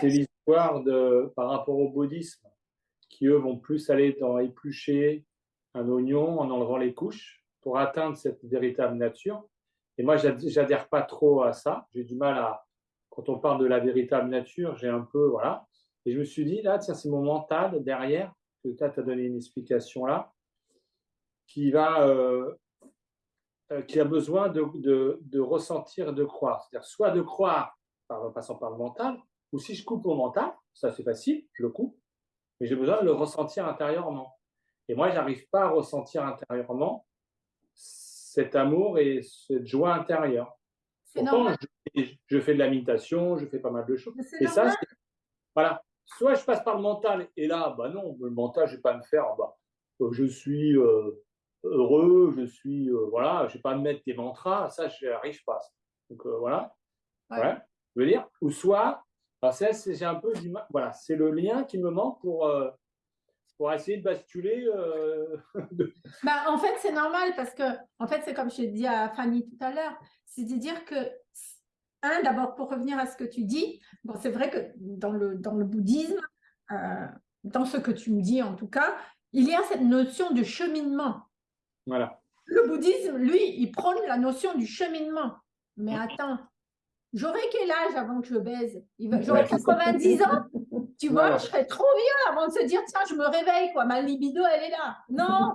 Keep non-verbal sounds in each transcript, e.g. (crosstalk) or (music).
c'est l'histoire de par rapport au bouddhisme, qui eux vont plus aller dans éplucher un oignon en enlevant les couches pour atteindre cette véritable nature. Et moi, j'adhère pas trop à ça. J'ai du mal à, quand on parle de la véritable nature, j'ai un peu, voilà. Et je me suis dit, là, tiens, c'est mon mental derrière, que tu as donné une explication là, qui va, euh, euh, qui a besoin de, de, de ressentir de croire. C'est-à-dire, soit de croire en passant par le mental, ou si je coupe mon mental, ça c'est facile, je le coupe, mais j'ai besoin de le ressentir intérieurement. Et moi, je n'arrive pas à ressentir intérieurement cet amour et cette joie intérieure. Pourtant, je, je, fais de la méditation, je fais pas mal de choses. Et ça, voilà. Soit je passe par le mental, et là, bah non, le mental, je ne vais pas me faire, bah, euh, je suis euh, heureux, je suis, euh, voilà, je ne vais pas me mettre des mantras, ça, je n'y arrive pas. Donc voilà. Ouais. Je veux dire, ou soit, c'est un peu du voilà, c'est le lien qui me manque pour, pour essayer de basculer. (laughs) bah, en fait, c'est normal parce que, en fait, c'est comme je dit à Fanny tout à l'heure, c'est de dire que un, d'abord, pour revenir à ce que tu dis, bon, c'est vrai que dans le, dans le bouddhisme, euh, dans ce que tu me dis en tout cas, il y a cette notion de cheminement. Voilà. Le bouddhisme, lui, il prône la notion du cheminement. Mais attends, j'aurais quel âge avant que je baise? J'aurais 90 ans? Tu vois, je serais trop vieux avant de se dire, tiens, je me réveille, quoi, ma libido, elle est là. Non,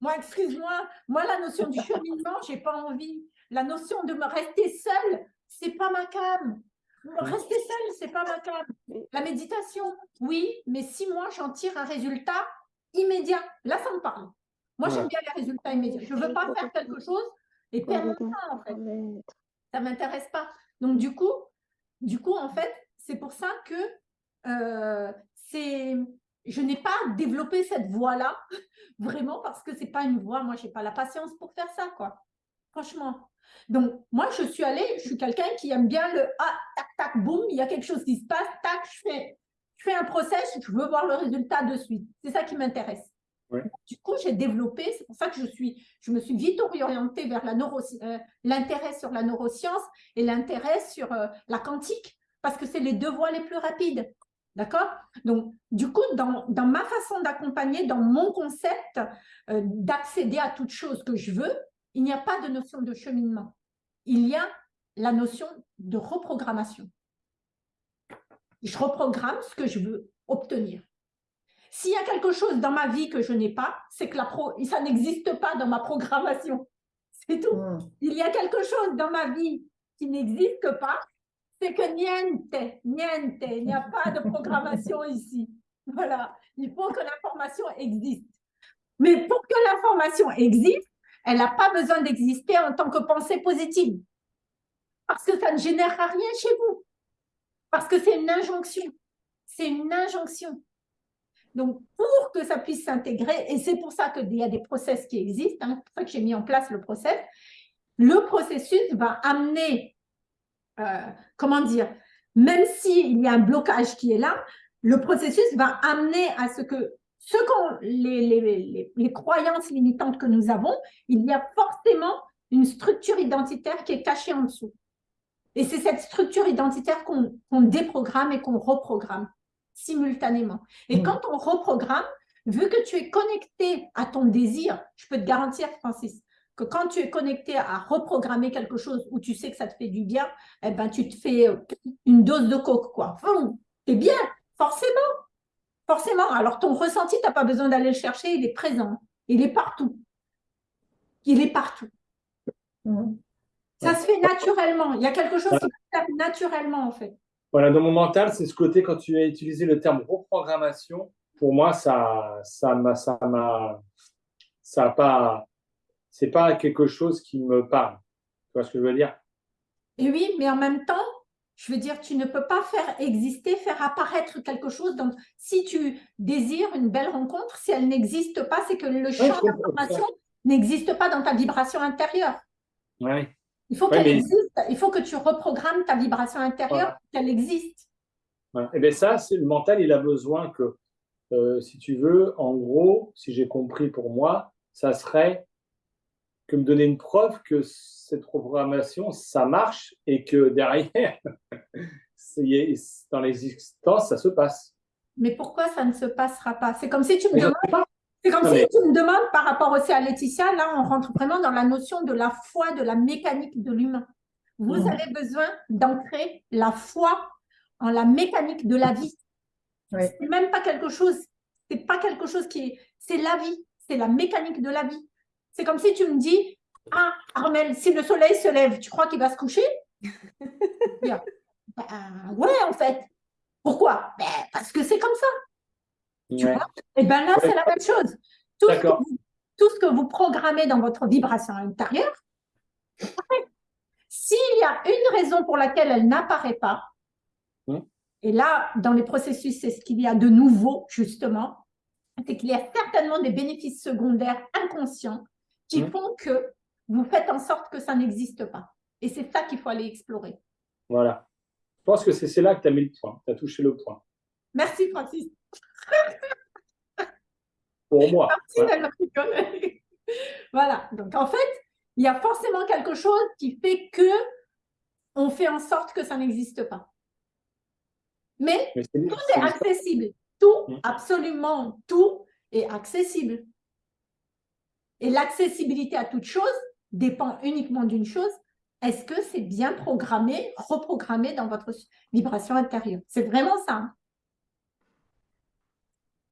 moi, excuse-moi, moi, la notion du cheminement, j'ai pas envie. La notion de me rester seule, c'est pas ma cam. Rester seul, c'est pas ma cam. La méditation, oui, mais si moi j'en tire un résultat immédiat, là ça me parle. Moi j'aime bien les résultats immédiats. Je veux pas faire quelque chose et perdre mon temps en fait. Ça m'intéresse pas. Donc du coup, du coup en fait, c'est pour ça que euh, c'est je n'ai pas développé cette voie-là, (laughs) vraiment, parce que c'est pas une voie, moi, j'ai pas la patience pour faire ça, quoi. Franchement. Donc, moi, je suis allée, je suis quelqu'un qui aime bien le ah, tac, tac, boum, il y a quelque chose qui se passe, tac, je fais, je fais un process, je veux voir le résultat de suite. C'est ça qui m'intéresse. Du coup, j'ai développé, c'est pour ça que je, suis, je me suis vite orientée vers euh, l'intérêt sur la neuroscience et l'intérêt sur euh, la quantique, parce que c'est les deux voies les plus rapides. D'accord? Donc, du coup, dans, ma façon d'accompagner, dans mon concept euh, d'accéder à toute chose que je veux, il n'y a pas de notion de cheminement. Il y a la notion de reprogrammation. Je reprogramme ce que je veux obtenir. S'il y a quelque chose dans ma vie que je n'ai pas, c'est que la pro, ça n'existe pas dans ma programmation. (laughs) C'est tout. Hmm. Il y a quelque chose dans ma vie qui n'existe pas, c'est que niente, niente, il n'y a pas de programmation (laughs) ici. Voilà, il faut que l'information existe. Mais pour que l'information existe, elle n'a pas besoin d'exister en tant que pensée positive. Parce que ça ne génère rien chez vous. Parce que c'est une injonction. C'est une injonction. Donc, pour que ça puisse s'intégrer, et c'est pour ça qu'il y a des process qui existent, hein, c'est pour ça que j'ai mis en place le process, le processus va amener, euh, comment dire, même s'il y a un blocage qui est là, le processus va amener à ce que ce les, croyances limitantes que nous avons, il y a forcément une structure identitaire qui est cachée en dessous. Et c'est cette structure identitaire qu'on déprogramme et qu'on reprogramme simultanément. Et mmh. quand on reprogramme, vu que tu es connecté à ton désir, je peux te garantir, Francis, que quand tu es connecté à reprogrammer quelque chose où tu sais que ça te fait du bien, eh ben, tu te fais euh, une dose de coke, quoi. C'est bien, forcément. Forcément. Alors, ton ressenti, tu n'as pas besoin d'aller le chercher, il est présent. Il est partout. Il est partout. Mmh. Ça se fait naturellement. Il y a quelque chose qui se fait naturellement, en fait. Voilà, dans mon mental, c'est ce côté, quand tu as utilisé le terme reprogrammation, pour moi, ça ça m'a, ça m'a, ça a pas, c'est pas quelque chose qui me parle. Tu vois ce que je veux dire? Et oui, mais en même temps, je veux dire, tu ne peux pas faire exister, faire apparaître quelque chose. Donc, si tu désires une belle rencontre, si elle n'existe pas, c'est que le champ d'information n'existe pas dans ta vibration intérieure. Oui. Il faut qu'elle existe. Il faut que tu reprogrammes ta vibration intérieure pour qu'elle existe. Et eh bien ça, c'est le mental, il a besoin que, euh, si tu veux, en gros, si j'ai compris pour moi, ça serait que me donner une preuve que cette programmation, ça marche et que derrière, (laughs) dans l'existence, ça se passe. Mais pourquoi ça ne se passera pas? C'est comme si tu me demandes. C'est comme si tu me demandes par rapport aussi à Laetitia, là on rentre vraiment dans la notion de la foi, de la mécanique de l'humain. Vous mmh. avez besoin d'ancrer la foi en la mécanique de la vie. C'est même pas quelque chose, c'est pas quelque chose qui est, c'est la vie, c'est la mécanique de la vie. C'est comme si tu me dis, ah Armel, si le soleil se lève, tu crois qu'il va se coucher? (laughs) Ben, Ouais, en fait. Pourquoi? Ben, Parce que c'est comme ça. Tu vois? Et bien là, c'est la même chose. Tout ce, vous, tout ce, que vous, programmez dans votre vibration intérieure, s'il y a une raison pour laquelle elle n'apparaît pas, hmm. et là, dans les processus, c'est ce qu'il y a de nouveau, justement, c'est qu'il y a certainement des bénéfices secondaires inconscients qui hmm. font que vous faites en sorte que ça n'existe pas. Et c'est ça qu'il faut aller explorer. Voilà. Je pense que c'est là que tu as mis le point, tu as touché le point. Merci, Francis. Pour moi. voilà. Donc, en fait, il y a forcément quelque chose qui fait que on fait en sorte que ça n'existe pas. Mais, tout est, accessible. Tout, mm. absolument tout est accessible. Et l'accessibilité à toute chose dépend uniquement d'une chose, est-ce que c'est bien programmé, reprogrammé dans votre vibration intérieure? C'est vraiment ça. Hein.